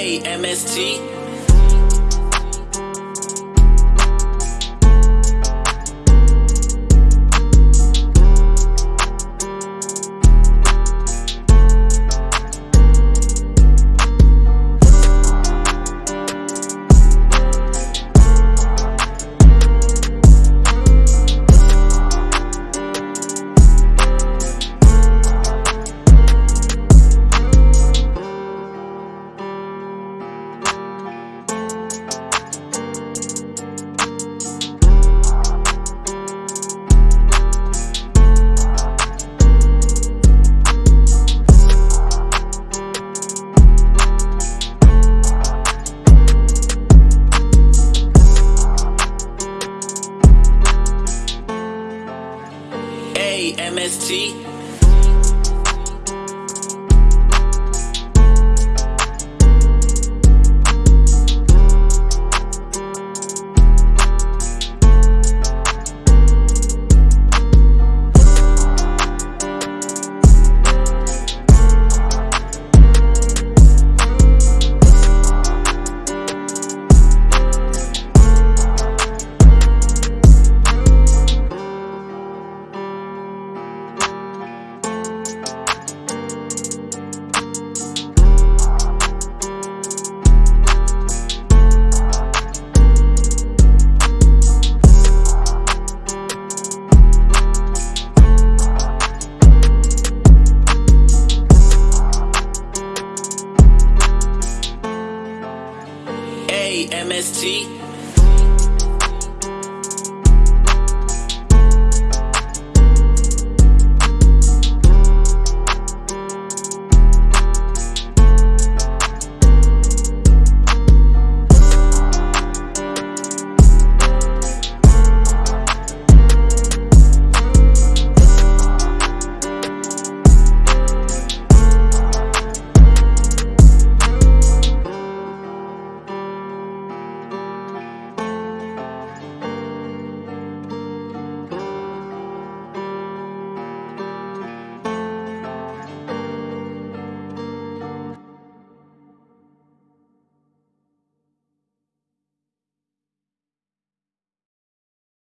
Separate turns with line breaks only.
Hey, MST. Hey, MST. MST.